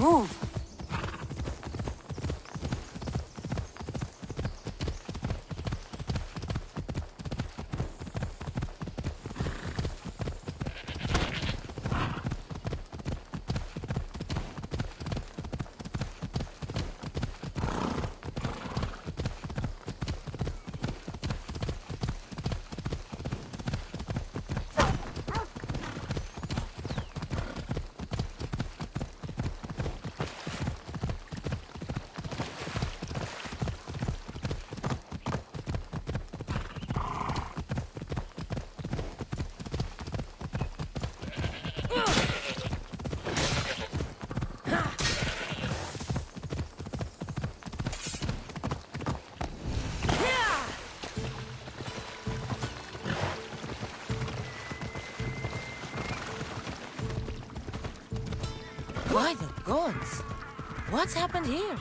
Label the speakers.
Speaker 1: Move!
Speaker 2: By the gods! What's happened here?